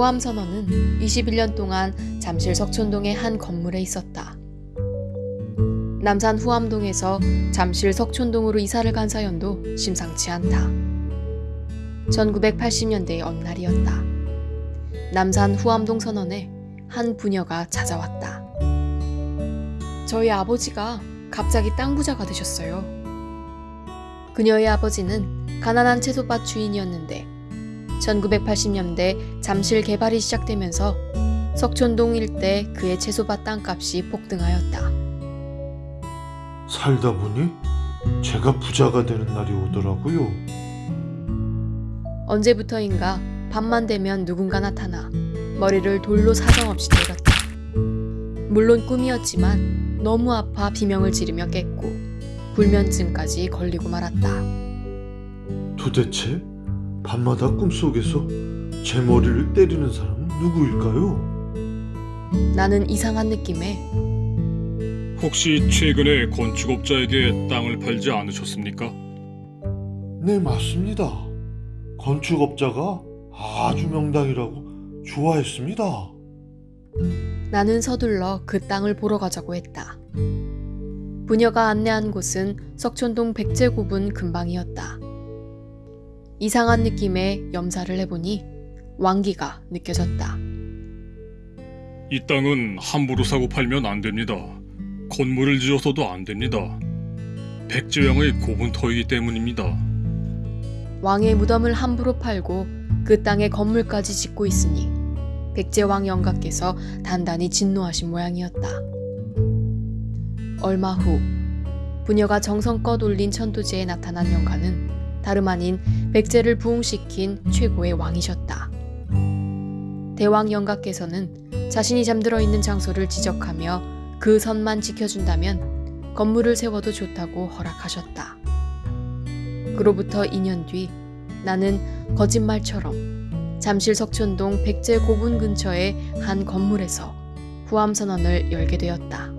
후암선원은 21년 동안 잠실 석촌동의 한 건물에 있었다. 남산 후암동에서 잠실 석촌동으로 이사를 간 사연도 심상치 않다. 1980년대의 어느 날이었다. 남산 후암동 선원에 한 부녀가 찾아왔다. 저희 아버지가 갑자기 땅 부자가 되셨어요. 그녀의 아버지는 가난한 채소밭 주인이었는데 1980년대 잠실 개발이 시작되면서 석촌동 일대 그의 채소밭 땅값이 폭등하였다. 살다 보니 제가 부자가 되는 날이 오더라고요. 언제부터인가 밤만 되면 누군가 나타나 머리를 돌로 사정없이 때렸다. 물론 꿈이었지만 너무 아파 비명을 지르며 깼고 불면증까지 걸리고 말았다. 도대체 밤마다 꿈속에서 제 머리를 때리는 사람은 누구일까요? 나는 이상한 느낌에 혹시 최근에 건축업자에게 땅을 팔지 않으셨습니까? 네, 맞습니다. 건축업자가 아주 명당이라고 좋아했습니다. 나는 서둘러 그 땅을 보러 가자고 했다. 부녀가 안내한 곳은 석촌동 백제고분 근방이었다. 이상한 느낌에 염사를 해보니 왕기가 느껴졌다. 이 땅은 함부로 사고 팔면 안 됩니다. 건물을 지어서도 안 됩니다. 백제왕의 고분터이기 때문입니다. 왕의 무덤을 함부로 팔고 그 땅에 건물까지 짓고 있으니 백제왕 영가께서 단단히 진노하신 모양이었다. 얼마 후 부녀가 정성껏 올린 천도제에 나타난 영가는 다름 아닌 백제를 부흥시킨 최고의 왕이셨다. 대왕 영가께서는 자신이 잠들어 있는 장소를 지적하며 그 선만 지켜준다면 건물을 세워도 좋다고 허락하셨다. 그로부터 2년 뒤 나는 거짓말처럼 잠실 석촌동 백제 고분 근처의 한 건물에서 후암선언을 열게 되었다.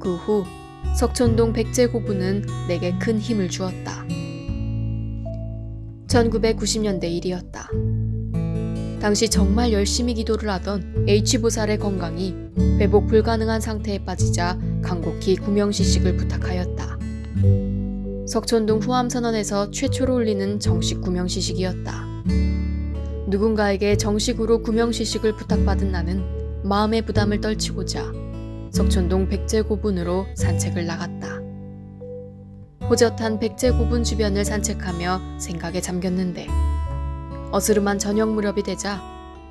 그 후 석촌동 백제 고분은 내게 큰 힘을 주었다. 1990년대 일이었다. 당시 정말 열심히 기도를 하던 H보살의 건강이 회복 불가능한 상태에 빠지자 간곡히 구명시식을 부탁하였다. 석촌동 후암선언에서 최초로 올리는 정식 구명시식이었다. 누군가에게 정식으로 구명시식을 부탁받은 나는 마음의 부담을 떨치고자 석촌동 백제고분으로 산책을 나갔다. 호젓한 백제 고분 주변을 산책하며 생각에 잠겼는데 어스름한 저녁 무렵이 되자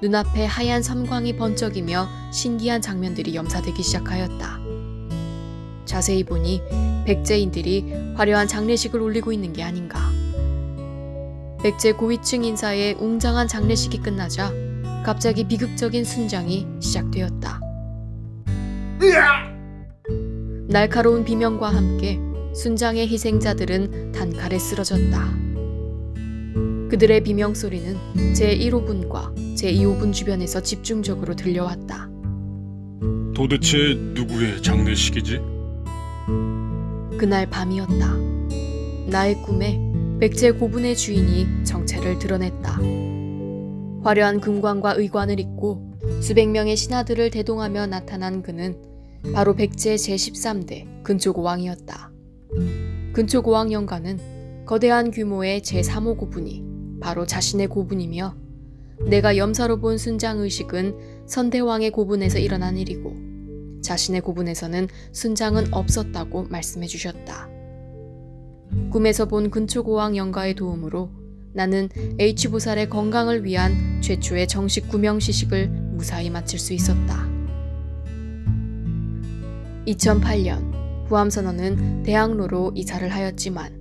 눈앞에 하얀 섬광이 번쩍이며 신기한 장면들이 염사되기 시작하였다. 자세히 보니 백제인들이 화려한 장례식을 올리고 있는 게 아닌가. 백제 고위층 인사의 웅장한 장례식이 끝나자 갑자기 비극적인 순장이 시작되었다. 날카로운 비명과 함께 순장의 희생자들은 단칼에 쓰러졌다. 그들의 비명 소리는 제1호분과 제2호분 주변에서 집중적으로 들려왔다. 도대체 누구의 장례식이지? 그날 밤이었다. 나의 꿈에 백제 고분의 주인이 정체를 드러냈다. 화려한 금관과 의관을 입고 수백 명의 신하들을 대동하며 나타난 그는 바로 백제 제13대 근초고왕이었다. 근초고왕 영가는 거대한 규모의 제3호 고분이 바로 자신의 고분이며 내가 염사로 본 순장 의식은 선대왕의 고분에서 일어난 일이고 자신의 고분에서는 순장은 없었다고 말씀해 주셨다. 꿈에서 본 근초고왕 영가의 도움으로 나는 H보살의 건강을 위한 최초의 정식 구명시식을 무사히 마칠 수 있었다. 2008년 후암선언은 대학로로 이사를 하였지만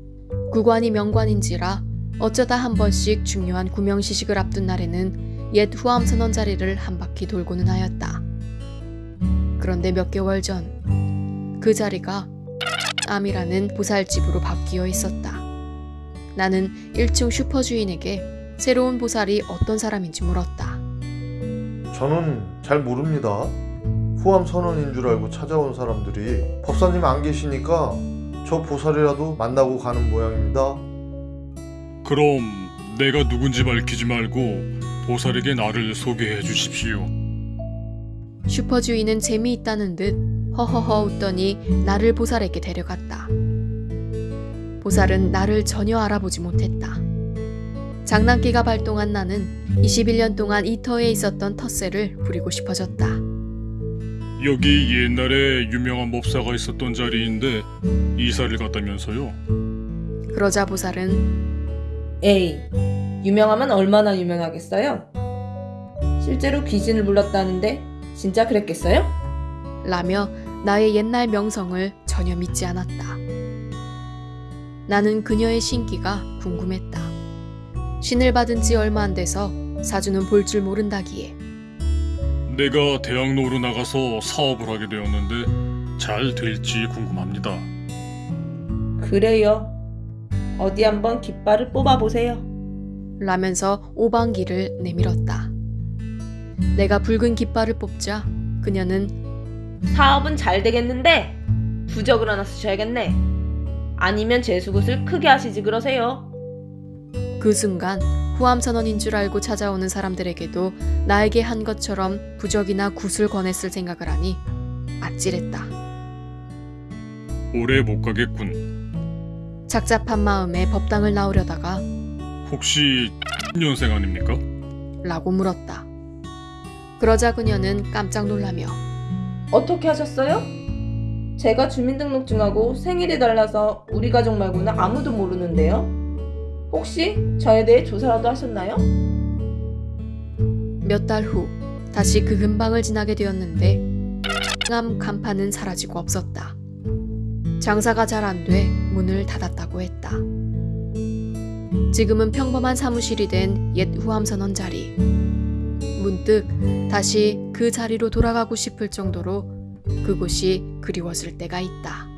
구관이 명관인지라 어쩌다 한 번씩 중요한 구명시식을 앞둔 날에는 옛 후암선언 자리를 한 바퀴 돌고는 하였다. 그런데 몇 개월 전 그 자리가 암이라는 보살집으로 바뀌어 있었다. 나는 1층 슈퍼 주인에게 새로운 보살이 어떤 사람인지 물었다. 저는 잘 모릅니다. 후암 선언인 줄 알고 찾아온 사람들이 법사님 안 계시니까 저 보살이라도 만나고 가는 모양입니다. 그럼 내가 누군지 밝히지 말고 보살에게 나를 소개해 주십시오. 슈퍼 주인은 재미있다는 듯 허허허 웃더니 나를 보살에게 데려갔다. 보살은 나를 전혀 알아보지 못했다. 장난기가 발동한 나는 21년 동안 이 터에 있었던 텃세를 부리고 싶어졌다. 여기 옛날에 유명한 법사가 있었던 자리인데 이사를 갔다면서요? 그러자 보살은 에이, 유명하면 얼마나 유명하겠어요? 실제로 귀신을 불렀다는데 진짜 그랬겠어요? 라며 나의 옛날 명성을 전혀 믿지 않았다. 나는 그녀의 신기가 궁금했다. 신을 받은 지 얼마 안 돼서 사주는 볼 줄 모른다기에 내가 대학로로 나가서 사업을 하게 되었는데 잘 될지 궁금합니다. 그래요. 어디 한번 깃발을 뽑아보세요. 라면서 오방기를 내밀었다. 내가 붉은 깃발을 뽑자 그녀는 사업은 잘 되겠는데 부적을 하나 쓰셔야겠네. 아니면 재수굿을 크게 하시지 그러세요. 그 순간 후암선언인 줄 알고 찾아오는 사람들에게도 나에게 한 것처럼 부적이나 굿을 권했을 생각을 하니 아찔했다. 오래 못 가겠군. 착잡한 마음에 법당을 나오려다가 혹시 년생 아닙니까? 라고 물었다. 그러자 그녀는 깜짝 놀라며 어떻게 하셨어요? 제가 주민등록증하고 생일이 달라서 우리 가족 말고는 아무도 모르는데요. 혹시 저에 대해 조사라도 하셨나요? 몇 달 후 다시 그 근방을 지나게 되었는데 암 간판은 사라지고 없었다. 장사가 잘 안 돼 문을 닫았다고 했다. 지금은 평범한 사무실이 된 옛 후암선원 자리. 문득 다시 그 자리로 돌아가고 싶을 정도로 그곳이 그리웠을 때가 있다.